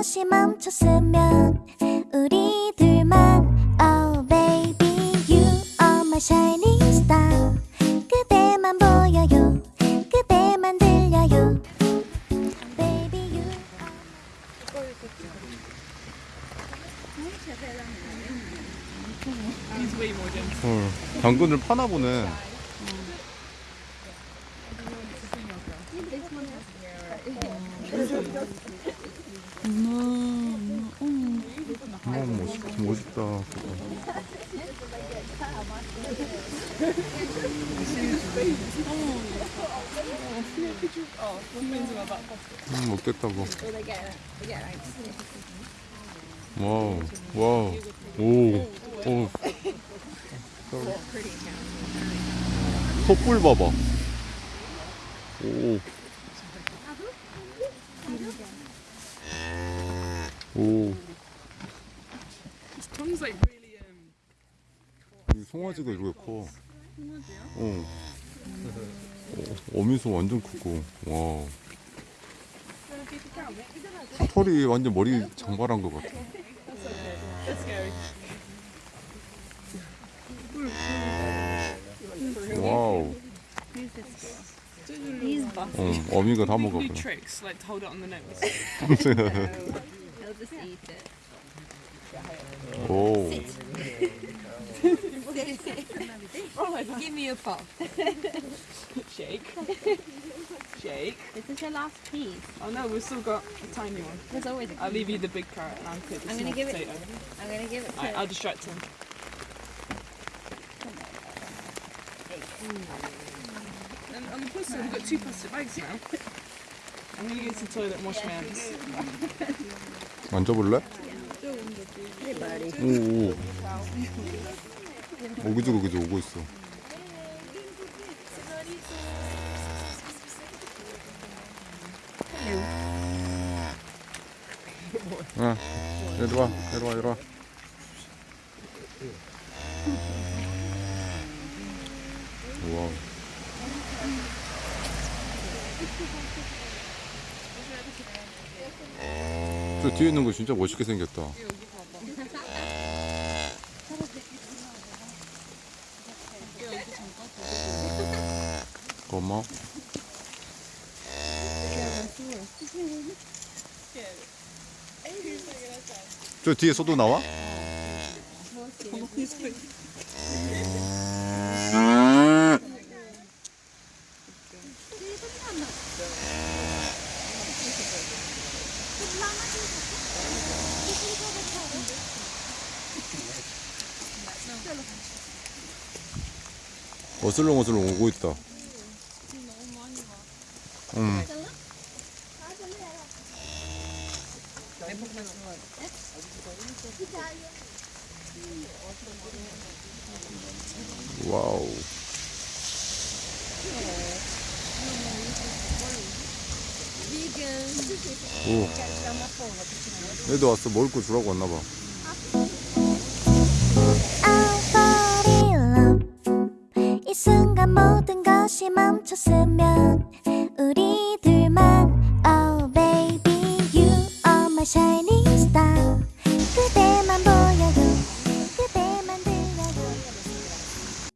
것이 멈췄으면 우리 둘만 Oh baby you are my shining star 그대만 보여요 그대만 들려요 Baby you are 헐, 당근을 파나 보네. 멋있, 멋있다. 그거. 음, 먹겠다고. 와우, 와우, 오, 오. 촛불 봐봐. 오. 오. 이 송아지가 이렇게 커. 어. 어, 어미소 완전 크고. 와. 털이 완전 머리 장발한 것 같아. 와우. 어, 어미가 다 do 먹어버 려. tricks like to hold it on the nose. He'll just eat it. 오. Give me a pop. Shake. Shake. This is your last piece. Oh no, we've still got a tiny one. There's always a I'll leave you the big carrot and I'll take the I'm small gonna give it- potato. I'm gonna give it to Alright, I'll distract him. And on the plus side, we've got two plastic bags now. I'm gonna go to the toilet and wash my hands. 만져볼래? 오, 오. 오, 그지, 그지, 오고 있어. 야, 이리 와, 이리 와, 이리 와. 우와. 저 뒤에 있는 거 진짜 멋있게 생겼다. 고마워. 저 뒤에 소도 나와? 어슬렁어슬렁 오고 있다. 음. 와우. 오. 얘도 왔어. 먹을 거 주라고 왔나 봐. 이 순간 모든 것이 멈췄으면 우리 둘만 Oh baby you are my shining